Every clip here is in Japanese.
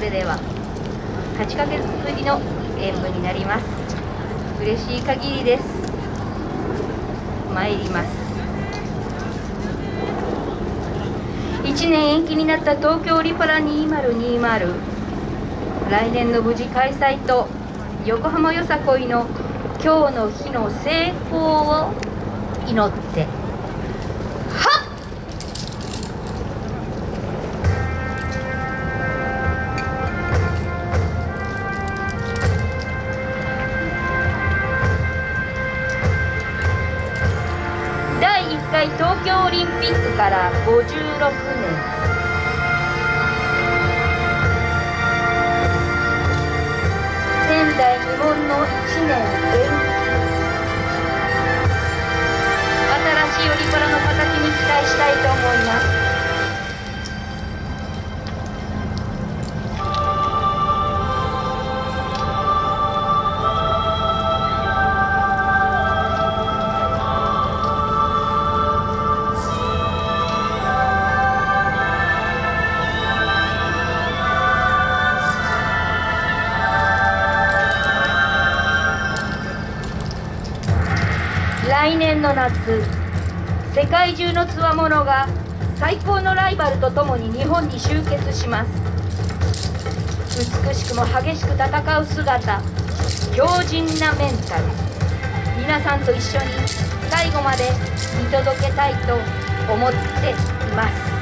れでは8ヶ月ぶりの演舞になります。嬉しい限りです。参ります。1年延期になった東京リパラ2020来年の無事開催と横浜よさこいの今日の日の成功を祈って。東京オリンピックから56年。前代未聞の1年。延期新しいオリパラの形に期待したいと思います。来年の夏世界中のつわものが最高のライバルと共に日本に集結します。美しくも激しく戦う姿強靭なメンタル。皆さんと一緒に最後まで見届けたいと思っています。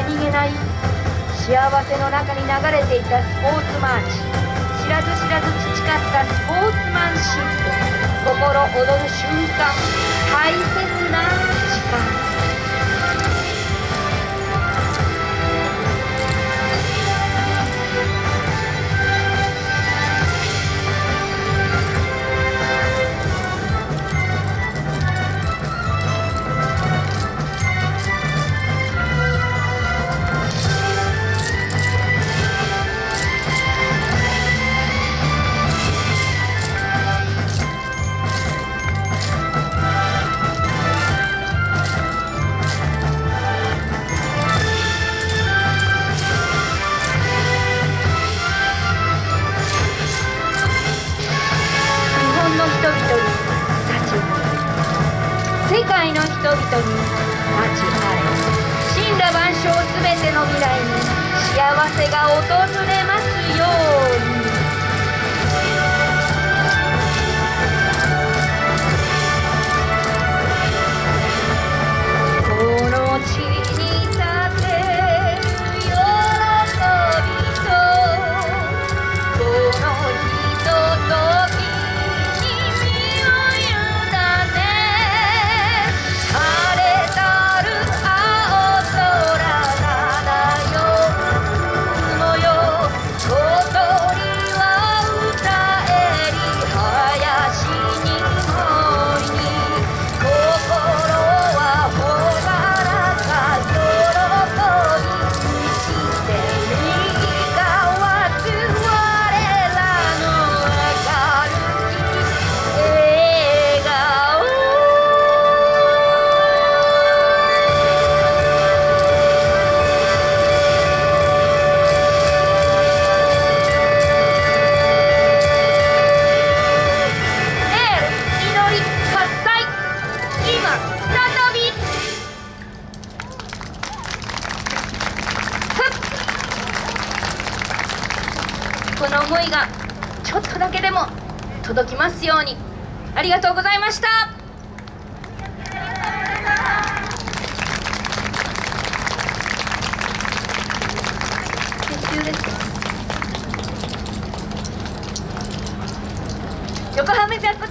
何気ない幸せの中に流れていたスポーツマー。チ知らず知らず培ったスポーツマンシップ。心躍る瞬間。大切な時間。人々に幸あれ神羅万象すべての未来に幸せが訪れこの思いがちょっとだけでも届きますように。ありがとうございました。